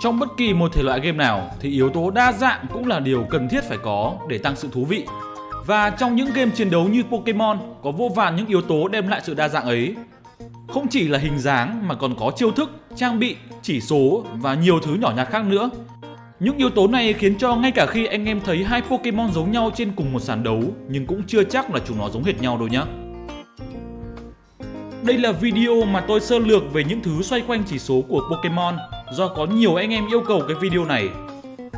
Trong bất kỳ một thể loại game nào thì yếu tố đa dạng cũng là điều cần thiết phải có để tăng sự thú vị. Và trong những game chiến đấu như Pokemon có vô vàn những yếu tố đem lại sự đa dạng ấy. Không chỉ là hình dáng mà còn có chiêu thức, trang bị, chỉ số và nhiều thứ nhỏ nhặt khác nữa. Những yếu tố này khiến cho ngay cả khi anh em thấy hai Pokemon giống nhau trên cùng một sàn đấu nhưng cũng chưa chắc là chúng nó giống hệt nhau đâu nhé. Đây là video mà tôi sơ lược về những thứ xoay quanh chỉ số của Pokemon do có nhiều anh em yêu cầu cái video này.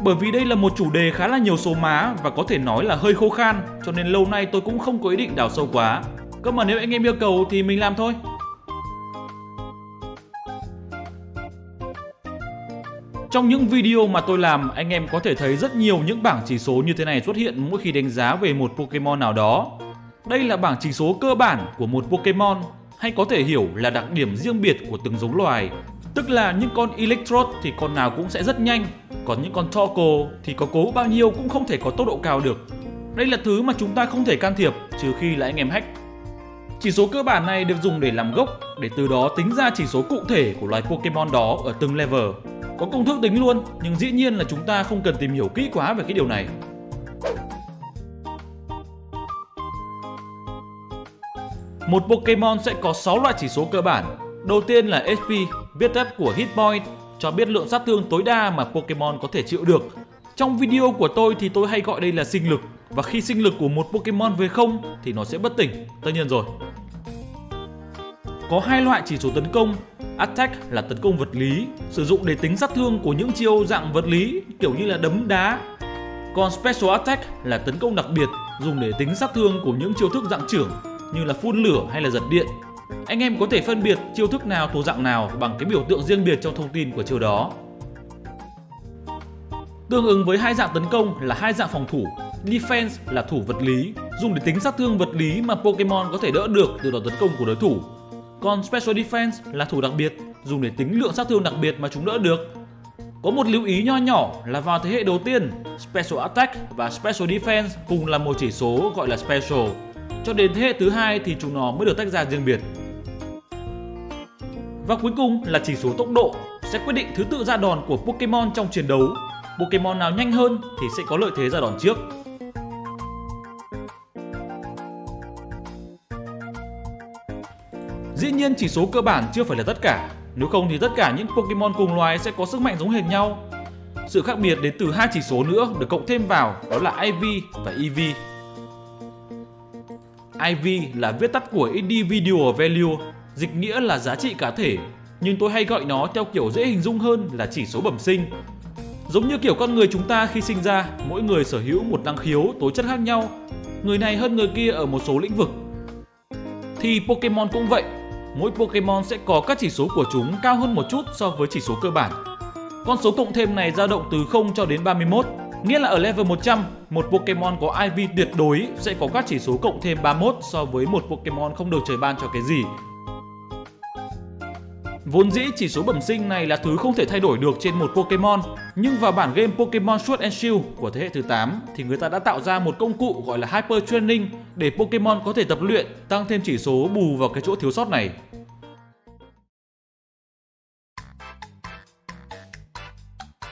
Bởi vì đây là một chủ đề khá là nhiều số má và có thể nói là hơi khô khan cho nên lâu nay tôi cũng không có ý định đào sâu quá. Cơ mà nếu anh em yêu cầu thì mình làm thôi. Trong những video mà tôi làm, anh em có thể thấy rất nhiều những bảng chỉ số như thế này xuất hiện mỗi khi đánh giá về một Pokemon nào đó. Đây là bảng chỉ số cơ bản của một Pokemon hay có thể hiểu là đặc điểm riêng biệt của từng giống loài. Tức là những con Electrode thì con nào cũng sẽ rất nhanh, còn những con Torkoal thì có cố bao nhiêu cũng không thể có tốc độ cao được. Đây là thứ mà chúng ta không thể can thiệp trừ khi là anh em hack. Chỉ số cơ bản này được dùng để làm gốc để từ đó tính ra chỉ số cụ thể của loài Pokemon đó ở từng level. Có công thức tính luôn, nhưng dĩ nhiên là chúng ta không cần tìm hiểu kỹ quá về cái điều này. Một Pokemon sẽ có 6 loại chỉ số cơ bản. Đầu tiên là HP, viết tắt của Hitpoint cho biết lượng sát thương tối đa mà Pokemon có thể chịu được. Trong video của tôi thì tôi hay gọi đây là sinh lực và khi sinh lực của một Pokemon về không thì nó sẽ bất tỉnh, tất nhiên rồi. Có hai loại chỉ số tấn công, Attack là tấn công vật lý, sử dụng để tính sát thương của những chiêu dạng vật lý kiểu như là đấm đá. Còn Special Attack là tấn công đặc biệt, dùng để tính sát thương của những chiêu thức dạng trưởng như là phun lửa hay là giật điện. Anh em có thể phân biệt chiêu thức nào thuộc dạng nào bằng cái biểu tượng riêng biệt trong thông tin của chiêu đó. Tương ứng với hai dạng tấn công là hai dạng phòng thủ. Defense là thủ vật lý, dùng để tính sát thương vật lý mà Pokemon có thể đỡ được từ đòn tấn công của đối thủ. Còn Special Defense là thủ đặc biệt, dùng để tính lượng sát thương đặc biệt mà chúng đỡ được. Có một lưu ý nho nhỏ là vào thế hệ đầu tiên, Special Attack và Special Defense cùng là một chỉ số gọi là Special. Cho đến thế hệ thứ hai thì chúng nó mới được tách ra riêng biệt. Và cuối cùng là chỉ số tốc độ sẽ quyết định thứ tự ra đòn của Pokemon trong chiến đấu. Pokemon nào nhanh hơn thì sẽ có lợi thế ra đòn trước. Dĩ nhiên chỉ số cơ bản chưa phải là tất cả, nếu không thì tất cả những Pokemon cùng loài sẽ có sức mạnh giống hệt nhau. Sự khác biệt đến từ hai chỉ số nữa được cộng thêm vào đó là IV và EV. IV là viết tắt của Individual Value, dịch nghĩa là giá trị cá thể, nhưng tôi hay gọi nó theo kiểu dễ hình dung hơn là chỉ số bẩm sinh. Giống như kiểu con người chúng ta khi sinh ra, mỗi người sở hữu một năng khiếu, tố chất khác nhau. Người này hơn người kia ở một số lĩnh vực. Thì Pokemon cũng vậy, mỗi Pokemon sẽ có các chỉ số của chúng cao hơn một chút so với chỉ số cơ bản. Con số cộng thêm này dao động từ 0 cho đến 31, nghĩa là ở level 100, một Pokemon có IV tuyệt đối sẽ có các chỉ số cộng thêm 31 so với một Pokemon không được trời ban cho cái gì. Vốn dĩ chỉ số bẩm sinh này là thứ không thể thay đổi được trên một Pokemon, nhưng vào bản game Pokemon Sword and Shield của thế hệ thứ 8 thì người ta đã tạo ra một công cụ gọi là Hyper Training để Pokemon có thể tập luyện, tăng thêm chỉ số bù vào cái chỗ thiếu sót này.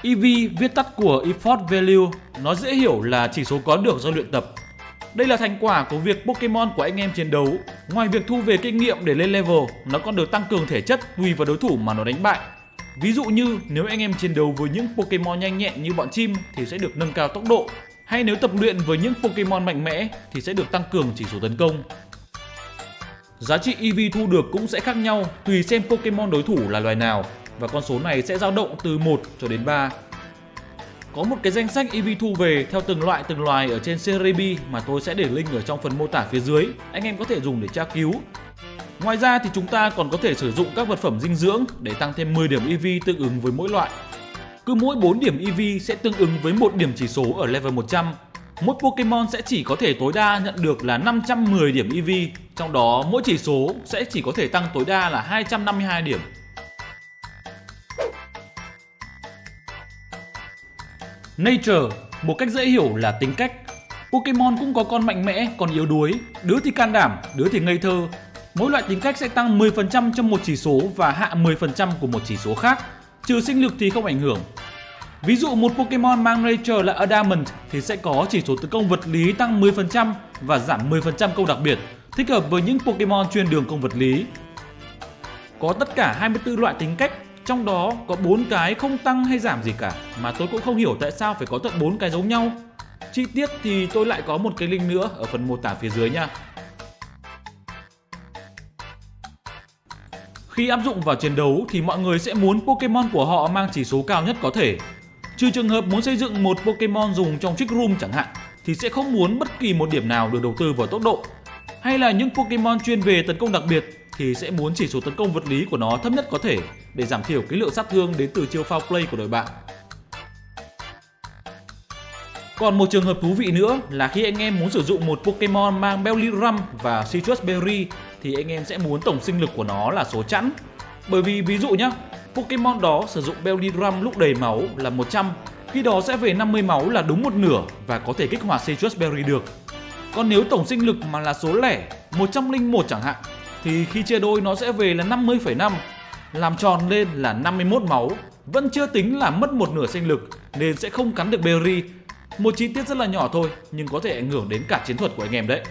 EV viết tắt của Effort Value, nó dễ hiểu là chỉ số có được do luyện tập. Đây là thành quả của việc Pokemon của anh em chiến đấu. Ngoài việc thu về kinh nghiệm để lên level, nó còn được tăng cường thể chất tùy vào đối thủ mà nó đánh bại. Ví dụ như nếu anh em chiến đấu với những Pokemon nhanh nhẹn như bọn chim thì sẽ được nâng cao tốc độ, hay nếu tập luyện với những Pokemon mạnh mẽ thì sẽ được tăng cường chỉ số tấn công. Giá trị EV thu được cũng sẽ khác nhau tùy xem Pokemon đối thủ là loài nào và con số này sẽ dao động từ 1 cho đến 3. Có một cái danh sách EV thu về theo từng loại từng loài ở trên Cerebi mà tôi sẽ để link ở trong phần mô tả phía dưới, anh em có thể dùng để tra cứu. Ngoài ra thì chúng ta còn có thể sử dụng các vật phẩm dinh dưỡng để tăng thêm 10 điểm EV tương ứng với mỗi loại. Cứ mỗi 4 điểm EV sẽ tương ứng với một điểm chỉ số ở level 100. Mỗi Pokemon sẽ chỉ có thể tối đa nhận được là 510 điểm EV, trong đó mỗi chỉ số sẽ chỉ có thể tăng tối đa là 252 điểm. Nature, một cách dễ hiểu là tính cách. Pokemon cũng có con mạnh mẽ, con yếu đuối, đứa thì can đảm, đứa thì ngây thơ. Mỗi loại tính cách sẽ tăng 10% trong một chỉ số và hạ 10% của một chỉ số khác. Trừ sinh lực thì không ảnh hưởng. Ví dụ một Pokemon mang Nature là Adamant thì sẽ có chỉ số tấn công vật lý tăng 10% và giảm 10% công đặc biệt, thích hợp với những Pokemon chuyên đường công vật lý. Có tất cả 24 loại tính cách, trong đó có 4 cái không tăng hay giảm gì cả, mà tôi cũng không hiểu tại sao phải có tận 4 cái giống nhau. Chi tiết thì tôi lại có một cái link nữa ở phần mô tả phía dưới nha. Khi áp dụng vào chiến đấu thì mọi người sẽ muốn Pokemon của họ mang chỉ số cao nhất có thể. Trừ trường hợp muốn xây dựng một Pokemon dùng trong Trick Room chẳng hạn, thì sẽ không muốn bất kỳ một điểm nào được đầu tư vào tốc độ. Hay là những Pokemon chuyên về tấn công đặc biệt thì sẽ muốn chỉ số tấn công vật lý của nó thấp nhất có thể để giảm thiểu cái lượng sát thương đến từ chiêu foul play của đội bạn. Còn một trường hợp thú vị nữa là khi anh em muốn sử dụng một Pokemon mang Bellyrum và Citrus Berry thì anh em sẽ muốn tổng sinh lực của nó là số chẵn. Bởi vì ví dụ nhé, Pokemon đó sử dụng Bellyrum lúc đầy máu là 100, khi đó sẽ về 50 máu là đúng một nửa và có thể kích hoạt Citrus Berry được. Còn nếu tổng sinh lực mà là số lẻ 101 chẳng hạn thì khi chia đôi nó sẽ về là 50,5 làm tròn lên là 51 máu vẫn chưa tính là mất một nửa sinh lực nên sẽ không cắn được Berry một chi tiết rất là nhỏ thôi nhưng có thể ảnh hưởng đến cả chiến thuật của anh em đấy.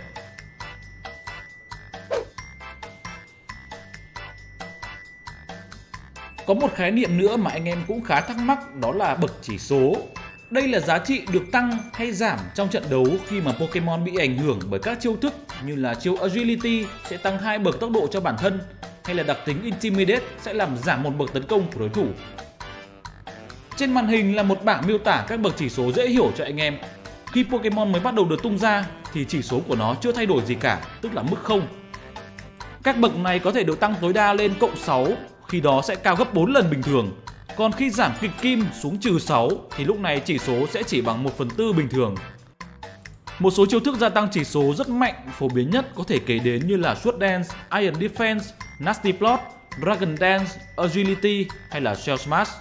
Có một khái niệm nữa mà anh em cũng khá thắc mắc đó là bậc chỉ số. Đây là giá trị được tăng hay giảm trong trận đấu khi mà Pokemon bị ảnh hưởng bởi các chiêu thức như là chiêu Agility sẽ tăng hai bậc tốc độ cho bản thân hay là đặc tính Intimidate sẽ làm giảm một bậc tấn công của đối thủ trên màn hình là một bảng miêu tả các bậc chỉ số dễ hiểu cho anh em. Khi Pokemon mới bắt đầu được tung ra thì chỉ số của nó chưa thay đổi gì cả, tức là mức 0. Các bậc này có thể được tăng tối đa lên cộng 6, khi đó sẽ cao gấp 4 lần bình thường. Còn khi giảm kịch kim xuống trừ 6 thì lúc này chỉ số sẽ chỉ bằng 1 phần tư bình thường. Một số chiêu thức gia tăng chỉ số rất mạnh, phổ biến nhất có thể kể đến như là Sword Dance, Iron Defense, Nasty Plot, Dragon Dance, Agility hay là Shell Smash.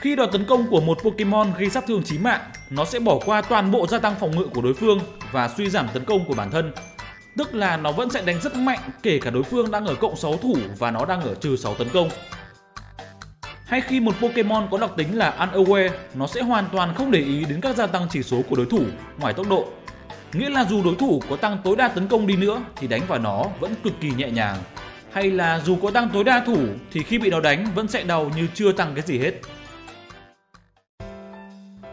Khi đòn tấn công của một Pokemon gây sát thương chí mạng, nó sẽ bỏ qua toàn bộ gia tăng phòng ngự của đối phương và suy giảm tấn công của bản thân. Tức là nó vẫn sẽ đánh rất mạnh kể cả đối phương đang ở cộng 6 thủ và nó đang ở trừ 6 tấn công. Hay khi một Pokemon có đặc tính là Unaware, nó sẽ hoàn toàn không để ý đến các gia tăng chỉ số của đối thủ ngoài tốc độ. Nghĩa là dù đối thủ có tăng tối đa tấn công đi nữa thì đánh vào nó vẫn cực kỳ nhẹ nhàng. Hay là dù có tăng tối đa thủ thì khi bị nó đánh vẫn sẽ đau như chưa tăng cái gì hết.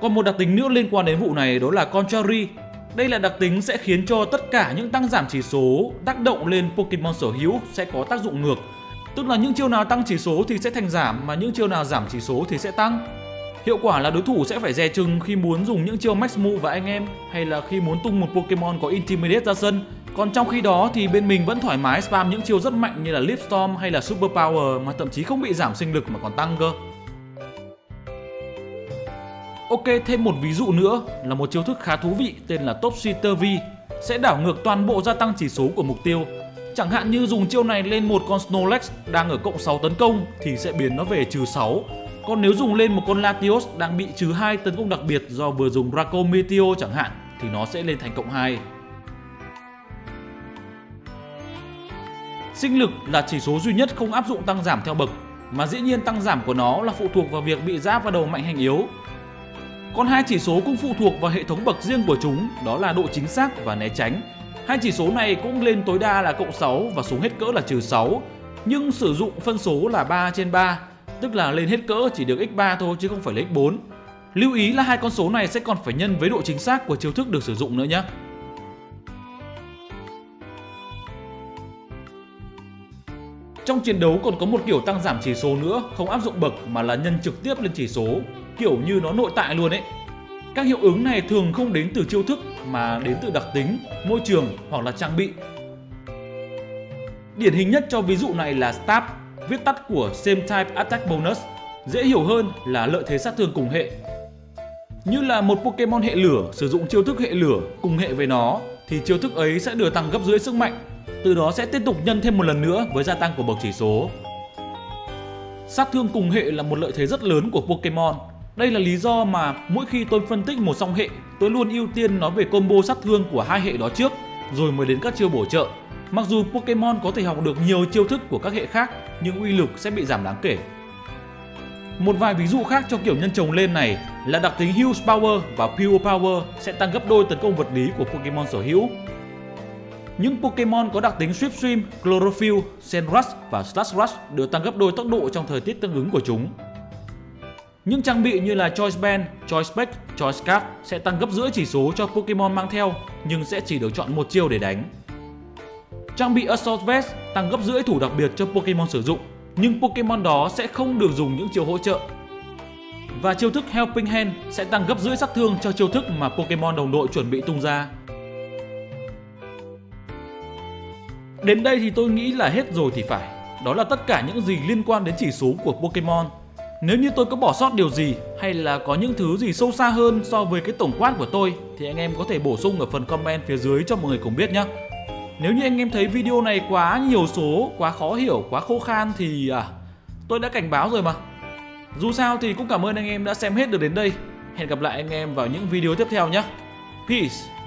Còn một đặc tính nữa liên quan đến vụ này đó là Contrary. Đây là đặc tính sẽ khiến cho tất cả những tăng giảm chỉ số tác động lên Pokemon sở hữu sẽ có tác dụng ngược. Tức là những chiêu nào tăng chỉ số thì sẽ thành giảm mà những chiêu nào giảm chỉ số thì sẽ tăng. Hiệu quả là đối thủ sẽ phải dè chừng khi muốn dùng những chiêu Max Move và anh em hay là khi muốn tung một Pokemon có Intimidate ra sân. Còn trong khi đó thì bên mình vẫn thoải mái spam những chiêu rất mạnh như là Leaf Storm hay là Super Power mà thậm chí không bị giảm sinh lực mà còn tăng cơ. Ok, thêm một ví dụ nữa là một chiêu thức khá thú vị tên là Top Shooter V sẽ đảo ngược toàn bộ gia tăng chỉ số của mục tiêu. Chẳng hạn như dùng chiêu này lên một con Snorlax đang ở cộng 6 tấn công thì sẽ biến nó về trừ 6. Còn nếu dùng lên một con Latios đang bị trừ 2 tấn công đặc biệt do vừa dùng Draco Meteor chẳng hạn thì nó sẽ lên thành cộng 2. Sinh lực là chỉ số duy nhất không áp dụng tăng giảm theo bậc, mà dĩ nhiên tăng giảm của nó là phụ thuộc vào việc bị giáp vào đầu mạnh hành yếu còn hai chỉ số cũng phụ thuộc vào hệ thống bậc riêng của chúng, đó là độ chính xác và né tránh. Hai chỉ số này cũng lên tối đa là cộng 6 và xuống hết cỡ là trừ 6, nhưng sử dụng phân số là 3 trên 3, tức là lên hết cỡ chỉ được x3 thôi chứ không phải là x4. Lưu ý là hai con số này sẽ còn phải nhân với độ chính xác của chiêu thức được sử dụng nữa nhé. Trong chiến đấu còn có một kiểu tăng giảm chỉ số nữa, không áp dụng bậc mà là nhân trực tiếp lên chỉ số, kiểu như nó nội tại luôn ấy. Các hiệu ứng này thường không đến từ chiêu thức mà đến từ đặc tính, môi trường hoặc là trang bị. Điển hình nhất cho ví dụ này là Stab, viết tắt của Same Type Attack Bonus, dễ hiểu hơn là lợi thế sát thương cùng hệ. Như là một Pokemon hệ lửa sử dụng chiêu thức hệ lửa cùng hệ với nó thì chiêu thức ấy sẽ được tăng gấp rưỡi sức mạnh, từ đó sẽ tiếp tục nhân thêm một lần nữa với gia tăng của bậc chỉ số. Sát thương cùng hệ là một lợi thế rất lớn của Pokemon đây là lý do mà mỗi khi tôi phân tích một song hệ, tôi luôn ưu tiên nói về combo sát thương của hai hệ đó trước, rồi mới đến các chiêu bổ trợ. Mặc dù Pokemon có thể học được nhiều chiêu thức của các hệ khác, nhưng uy lực sẽ bị giảm đáng kể. Một vài ví dụ khác cho kiểu nhân chồng lên này là đặc tính Huge Power và Pure Power sẽ tăng gấp đôi tấn công vật lý của Pokemon sở hữu. Những Pokemon có đặc tính Swift Swim, Chlorophyll, Sandrush và Slash Rush đều tăng gấp đôi tốc độ trong thời tiết tương ứng của chúng. Những trang bị như là Choice Band, Choice Spec, Choice Scarf sẽ tăng gấp rưỡi chỉ số cho Pokemon mang theo nhưng sẽ chỉ được chọn một chiêu để đánh. Trang bị Assault Vest tăng gấp rưỡi thủ đặc biệt cho Pokemon sử dụng nhưng Pokemon đó sẽ không được dùng những chiêu hỗ trợ. Và chiêu thức Helping Hand sẽ tăng gấp rưỡi sát thương cho chiêu thức mà Pokemon đồng đội chuẩn bị tung ra. Đến đây thì tôi nghĩ là hết rồi thì phải. Đó là tất cả những gì liên quan đến chỉ số của Pokemon. Nếu như tôi có bỏ sót điều gì hay là có những thứ gì sâu xa hơn so với cái tổng quát của tôi thì anh em có thể bổ sung ở phần comment phía dưới cho mọi người cùng biết nhé. Nếu như anh em thấy video này quá nhiều số, quá khó hiểu, quá khô khan thì à, tôi đã cảnh báo rồi mà. Dù sao thì cũng cảm ơn anh em đã xem hết được đến đây. Hẹn gặp lại anh em vào những video tiếp theo nhé. Peace!